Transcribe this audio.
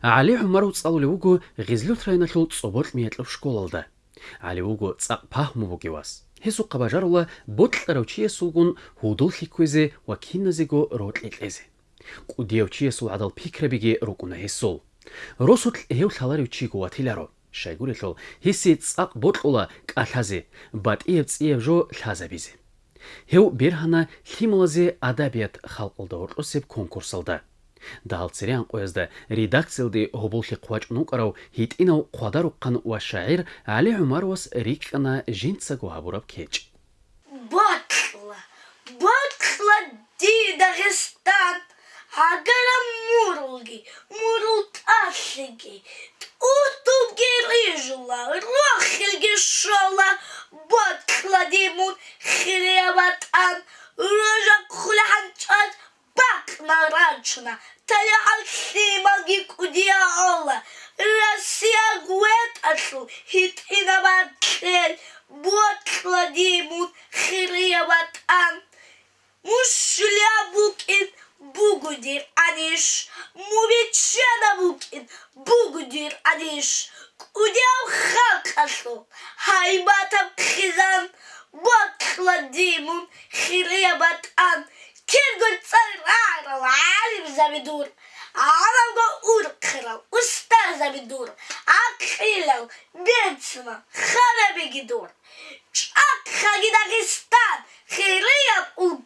Али Умар уцал левгу гизлүт райна шул цобол миядлов школалда. Али угу ца пахмуву гивас. Хесу кабажарула ботлтарав чиесугун худул хиквезе ва кинназего ротлилезе. Кудев чиесу адал пикрабиге рукуна хесул. Росутл эв халар учигу атиларо. Шайгурилол хеси цак ботлула калхазе бат эвц эвжо лхазабизе. Хев берхана химлазе адабият халқылда орлусеп конкурсалда. даалцериан қоязда редакциялди ҳубулхи қувачунуқарав ҳитӏинав қуадаруққан ва шаъир али ҳумаровас риккана жинтсагу ҳабураб кеч. Бакла бакла ди дағистан агара мурулги мурултасиги тутугерижула нарачна, таля алхимаги кудия ола, Россия гуэташу, хит и на батлель, вот кладимут хирияватан. Мушля букин, бугудир аниш, мувичена букин, бугудир аниш. Кудяв халкашу, хайбатам хизан, вот кладимут хирияватан. Kirgul sarara Alamda urkral, usta zabidur. Akhilav, betsma, kharabi gidur. Çak khagidakistan, khiriyat ulka.